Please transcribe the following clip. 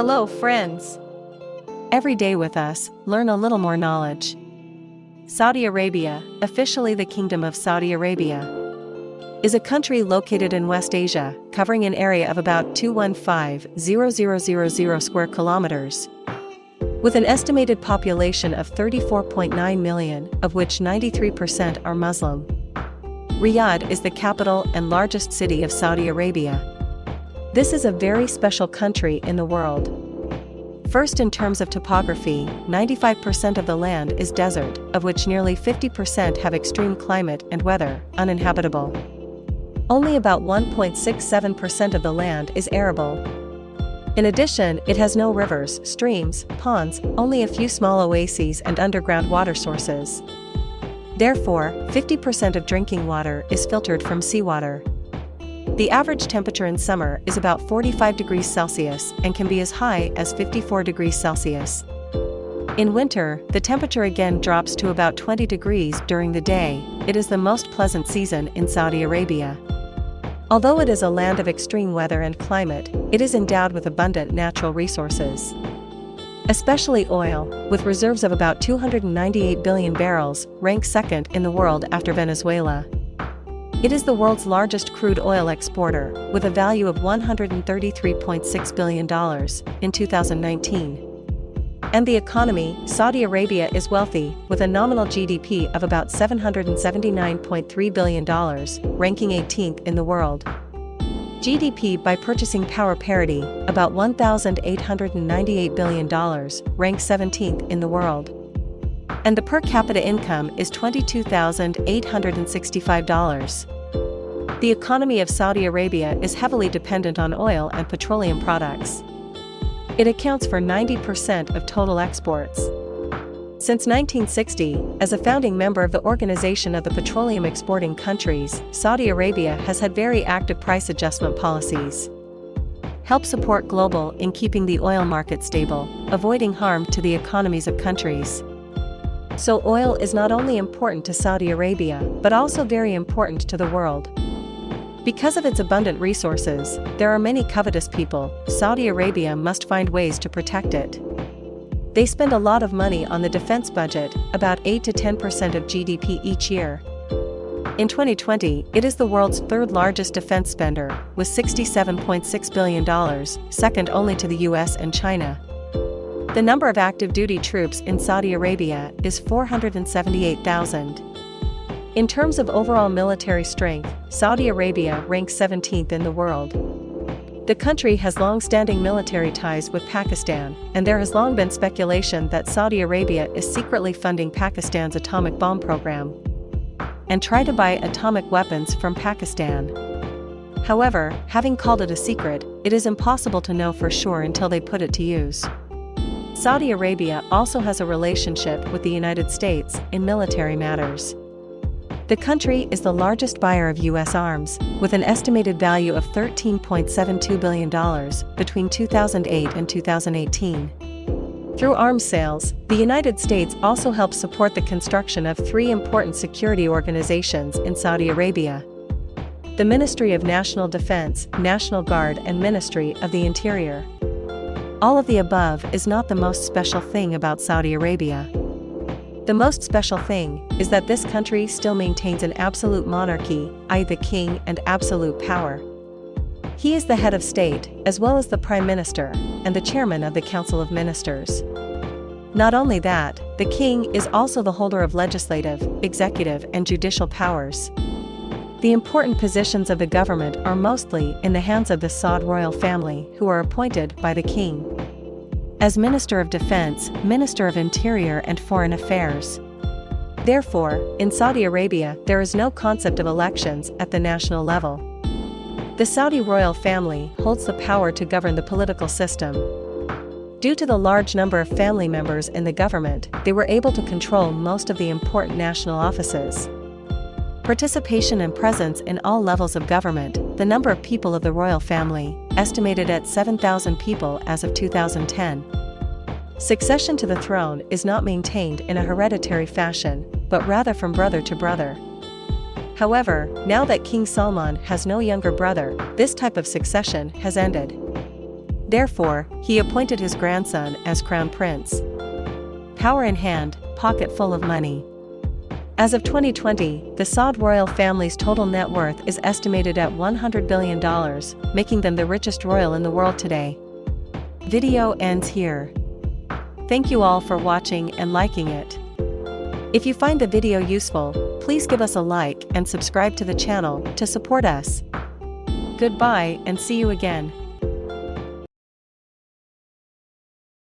Hello, friends. Every day with us, learn a little more knowledge. Saudi Arabia, officially the Kingdom of Saudi Arabia, is a country located in West Asia, covering an area of about 215,000 square kilometers. With an estimated population of 34.9 million, of which 93% are Muslim. Riyadh is the capital and largest city of Saudi Arabia. This is a very special country in the world. First in terms of topography, 95% of the land is desert, of which nearly 50% have extreme climate and weather, uninhabitable. Only about 1.67% of the land is arable. In addition, it has no rivers, streams, ponds, only a few small oases and underground water sources. Therefore, 50% of drinking water is filtered from seawater. The average temperature in summer is about 45 degrees Celsius and can be as high as 54 degrees Celsius. In winter, the temperature again drops to about 20 degrees during the day. It is the most pleasant season in Saudi Arabia. Although it is a land of extreme weather and climate, it is endowed with abundant natural resources especially oil, with reserves of about 298 billion barrels, ranks second in the world after Venezuela. It is the world's largest crude oil exporter, with a value of $133.6 billion in 2019. And the economy, Saudi Arabia is wealthy, with a nominal GDP of about $779.3 billion, ranking 18th in the world. GDP by purchasing power parity, about $1,898 billion, ranks 17th in the world. And the per capita income is $22,865. The economy of Saudi Arabia is heavily dependent on oil and petroleum products. It accounts for 90% of total exports. Since 1960, as a founding member of the Organization of the Petroleum Exporting Countries, Saudi Arabia has had very active price adjustment policies. Help support global in keeping the oil market stable, avoiding harm to the economies of countries. So oil is not only important to Saudi Arabia, but also very important to the world. Because of its abundant resources, there are many covetous people, Saudi Arabia must find ways to protect it. They spend a lot of money on the defense budget, about 8 to 10% of GDP each year. In 2020, it is the world's third largest defense spender, with $67.6 billion, second only to the US and China. The number of active duty troops in Saudi Arabia is 478,000. In terms of overall military strength, Saudi Arabia ranks 17th in the world. The country has long-standing military ties with Pakistan, and there has long been speculation that Saudi Arabia is secretly funding Pakistan's atomic bomb program and try to buy atomic weapons from Pakistan. However, having called it a secret, it is impossible to know for sure until they put it to use. Saudi Arabia also has a relationship with the United States in military matters. The country is the largest buyer of U.S. arms, with an estimated value of $13.72 billion between 2008 and 2018. Through arms sales, the United States also helps support the construction of three important security organizations in Saudi Arabia. The Ministry of National Defense, National Guard and Ministry of the Interior. All of the above is not the most special thing about Saudi Arabia. The most special thing is that this country still maintains an absolute monarchy, i.e., the king and absolute power. He is the head of state, as well as the prime minister, and the chairman of the Council of Ministers. Not only that, the king is also the holder of legislative, executive, and judicial powers. The important positions of the government are mostly in the hands of the Saud royal family, who are appointed by the king as Minister of Defense, Minister of Interior and Foreign Affairs. Therefore, in Saudi Arabia there is no concept of elections at the national level. The Saudi royal family holds the power to govern the political system. Due to the large number of family members in the government, they were able to control most of the important national offices. Participation and presence in all levels of government, the number of people of the royal family, estimated at 7,000 people as of 2010. Succession to the throne is not maintained in a hereditary fashion, but rather from brother to brother. However, now that King Salman has no younger brother, this type of succession has ended. Therefore, he appointed his grandson as crown prince. Power in hand, pocket full of money. As of 2020, the Saud royal family's total net worth is estimated at $100 billion, making them the richest royal in the world today. Video ends here. Thank you all for watching and liking it. If you find the video useful, please give us a like and subscribe to the channel to support us. Goodbye and see you again.